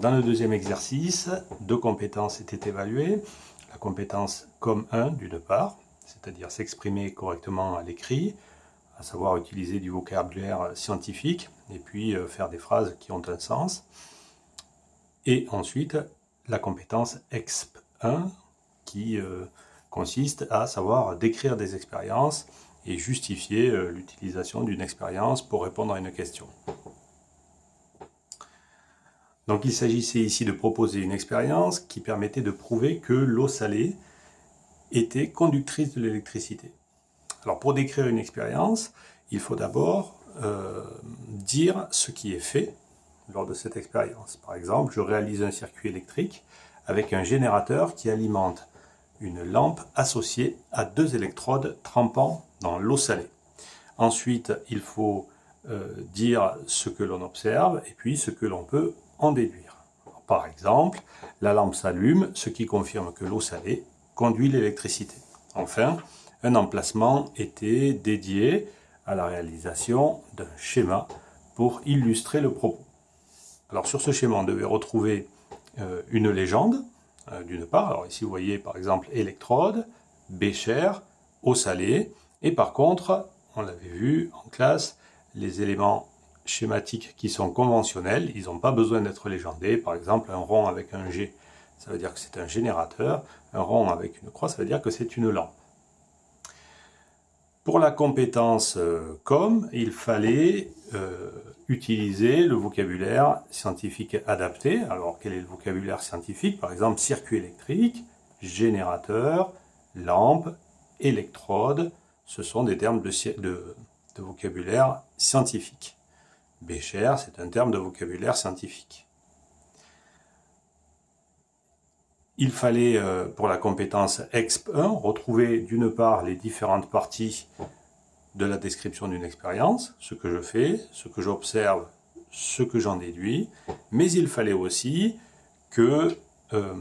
Dans le deuxième exercice, deux compétences étaient évaluées. La compétence comme 1 d'une part, c'est-à-dire s'exprimer correctement à l'écrit, à savoir utiliser du vocabulaire scientifique, et puis euh, faire des phrases qui ont un sens. Et ensuite, la compétence exp 1, qui euh, consiste à savoir décrire des expériences et justifier euh, l'utilisation d'une expérience pour répondre à une question. Donc il s'agissait ici de proposer une expérience qui permettait de prouver que l'eau salée était conductrice de l'électricité. Alors pour décrire une expérience, il faut d'abord euh, dire ce qui est fait lors de cette expérience. Par exemple, je réalise un circuit électrique avec un générateur qui alimente une lampe associée à deux électrodes trempant dans l'eau salée. Ensuite, il faut euh, dire ce que l'on observe et puis ce que l'on peut en déduire. Par exemple, la lampe s'allume, ce qui confirme que l'eau salée conduit l'électricité. Enfin, un emplacement était dédié à la réalisation d'un schéma pour illustrer le propos. Alors sur ce schéma, on devait retrouver euh, une légende, euh, d'une part. Alors ici, vous voyez par exemple électrode, bécher, eau salée. Et par contre, on l'avait vu en classe, les éléments schématiques qui sont conventionnels, ils n'ont pas besoin d'être légendés. Par exemple, un rond avec un G, ça veut dire que c'est un générateur. Un rond avec une croix, ça veut dire que c'est une lampe. Pour la compétence euh, com, il fallait euh, utiliser le vocabulaire scientifique adapté. Alors, quel est le vocabulaire scientifique? Par exemple, circuit électrique, générateur, lampe, électrode. Ce sont des termes de, vocabulaire scientifique. Bécher, c'est un terme de vocabulaire scientifique. Il fallait, euh, pour la compétence EXP1, retrouver d'une part les différentes parties de la description d'une expérience, ce que je fais, ce que j'observe, ce que j'en déduis, mais il fallait aussi que euh,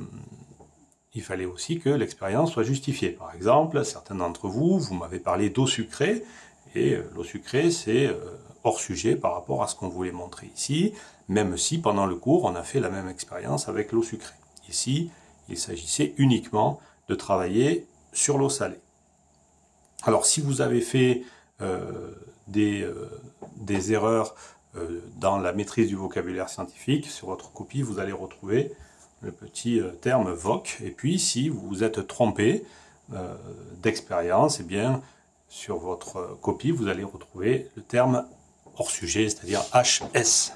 il fallait aussi que l'expérience soit justifiée. Par exemple, certains d'entre vous, vous m'avez parlé d'eau sucrée, et euh, l'eau sucrée, c'est hors sujet par rapport à ce qu'on voulait montrer ici, même si pendant le cours, on a fait la même expérience avec l'eau sucrée. Ici, il s'agissait uniquement de travailler sur l'eau salée. Alors si vous avez fait euh, des, euh, des, erreurs euh, dans la maîtrise du vocabulaire scientifique, sur votre copie, vous allez retrouver le petit terme VOC. Et puis si vous vous êtes trompé d'expérience, eh bien sur votre copie, vous allez retrouver le terme hors sujet, c'est-à-dire HS.